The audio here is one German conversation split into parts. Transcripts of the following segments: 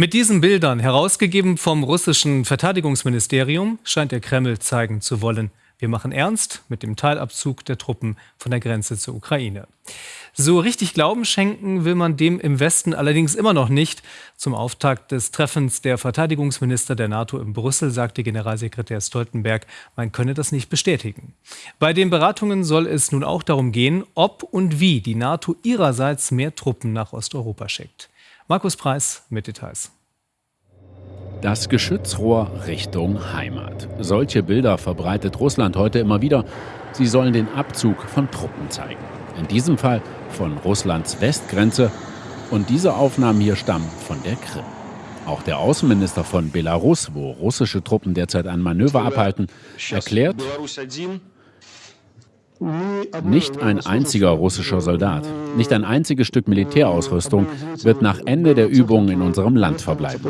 Mit diesen Bildern, herausgegeben vom russischen Verteidigungsministerium, scheint der Kreml zeigen zu wollen, wir machen ernst mit dem Teilabzug der Truppen von der Grenze zur Ukraine. So richtig Glauben schenken will man dem im Westen allerdings immer noch nicht. Zum Auftakt des Treffens der Verteidigungsminister der NATO in Brüssel sagte Generalsekretär Stoltenberg, man könne das nicht bestätigen. Bei den Beratungen soll es nun auch darum gehen, ob und wie die NATO ihrerseits mehr Truppen nach Osteuropa schickt. Markus Preis mit Details. Das Geschützrohr Richtung Heimat. Solche Bilder verbreitet Russland heute immer wieder. Sie sollen den Abzug von Truppen zeigen. In diesem Fall von Russlands Westgrenze. Und diese Aufnahmen hier stammen von der Krim. Auch der Außenminister von Belarus, wo russische Truppen derzeit ein Manöver abhalten, erklärt, nicht ein einziger russischer Soldat, nicht ein einziges Stück Militärausrüstung wird nach Ende der Übungen in unserem Land verbleiben.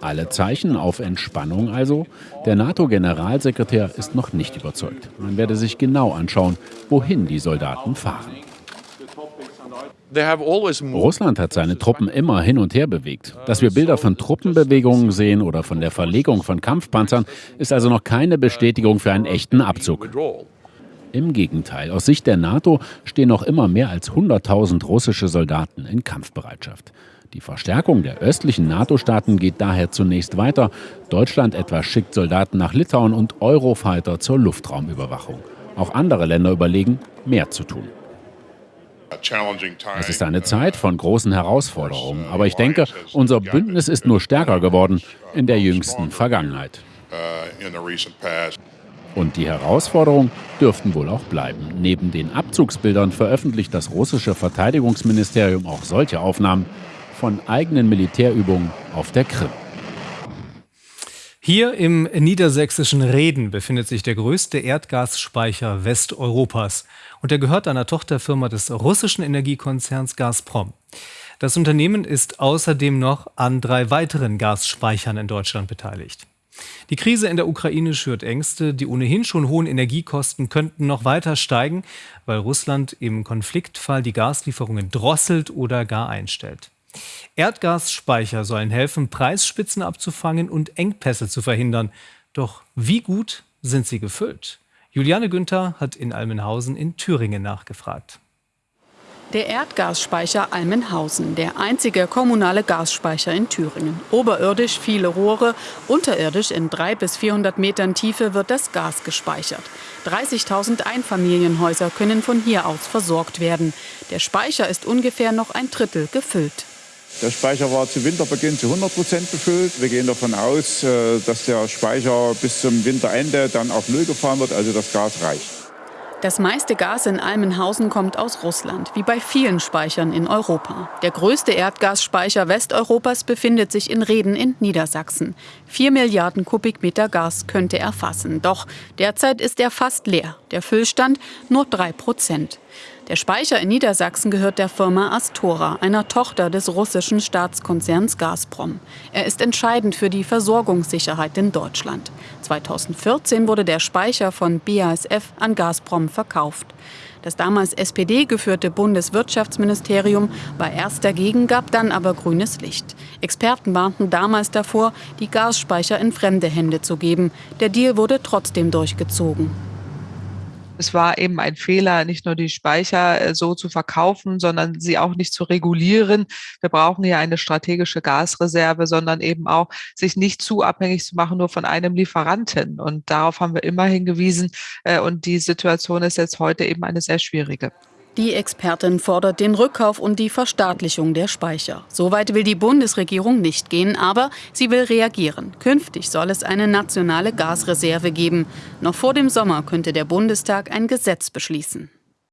Alle Zeichen auf Entspannung also. Der NATO-Generalsekretär ist noch nicht überzeugt. Man werde sich genau anschauen, wohin die Soldaten fahren. Russland hat seine Truppen immer hin und her bewegt. Dass wir Bilder von Truppenbewegungen sehen oder von der Verlegung von Kampfpanzern, ist also noch keine Bestätigung für einen echten Abzug. Im Gegenteil, aus Sicht der NATO stehen noch immer mehr als 100.000 russische Soldaten in Kampfbereitschaft. Die Verstärkung der östlichen NATO-Staaten geht daher zunächst weiter. Deutschland etwa schickt Soldaten nach Litauen und Eurofighter zur Luftraumüberwachung. Auch andere Länder überlegen, mehr zu tun. Es ist eine Zeit von großen Herausforderungen, aber ich denke, unser Bündnis ist nur stärker geworden in der jüngsten Vergangenheit. Und die Herausforderungen dürften wohl auch bleiben. Neben den Abzugsbildern veröffentlicht das russische Verteidigungsministerium auch solche Aufnahmen von eigenen Militärübungen auf der Krim. Hier im niedersächsischen Reden befindet sich der größte Erdgasspeicher Westeuropas und er gehört einer Tochterfirma des russischen Energiekonzerns Gazprom. Das Unternehmen ist außerdem noch an drei weiteren Gasspeichern in Deutschland beteiligt. Die Krise in der Ukraine schürt Ängste. Die ohnehin schon hohen Energiekosten könnten noch weiter steigen, weil Russland im Konfliktfall die Gaslieferungen drosselt oder gar einstellt. Erdgasspeicher sollen helfen, Preisspitzen abzufangen und Engpässe zu verhindern. Doch wie gut sind sie gefüllt? Juliane Günther hat in Almenhausen in Thüringen nachgefragt. Der Erdgasspeicher Almenhausen, der einzige kommunale Gasspeicher in Thüringen. Oberirdisch viele Rohre, unterirdisch in 300 bis 400 Metern Tiefe wird das Gas gespeichert. 30.000 Einfamilienhäuser können von hier aus versorgt werden. Der Speicher ist ungefähr noch ein Drittel gefüllt. Der Speicher war zu Winterbeginn zu 100 Prozent befüllt. Wir gehen davon aus, äh, dass der Speicher bis zum Winterende dann auf Null gefahren wird, also das Gas reicht. Das meiste Gas in Almenhausen kommt aus Russland, wie bei vielen Speichern in Europa. Der größte Erdgasspeicher Westeuropas befindet sich in Reden in Niedersachsen. Vier Milliarden Kubikmeter Gas könnte er fassen. Doch derzeit ist er fast leer. Der Füllstand nur drei Prozent. Der Speicher in Niedersachsen gehört der Firma Astora, einer Tochter des russischen Staatskonzerns Gazprom. Er ist entscheidend für die Versorgungssicherheit in Deutschland. 2014 wurde der Speicher von BASF an Gazprom verkauft. Das damals SPD geführte Bundeswirtschaftsministerium war erst dagegen, gab dann aber grünes Licht. Experten warnten damals davor, die Gasspeicher in fremde Hände zu geben. Der Deal wurde trotzdem durchgezogen. Es war eben ein Fehler, nicht nur die Speicher äh, so zu verkaufen, sondern sie auch nicht zu regulieren. Wir brauchen hier eine strategische Gasreserve, sondern eben auch sich nicht zu abhängig zu machen nur von einem Lieferanten. Und darauf haben wir immer hingewiesen. Äh, und die Situation ist jetzt heute eben eine sehr schwierige. Die Expertin fordert den Rückkauf und die Verstaatlichung der Speicher. Soweit will die Bundesregierung nicht gehen, aber sie will reagieren. Künftig soll es eine nationale Gasreserve geben. Noch vor dem Sommer könnte der Bundestag ein Gesetz beschließen.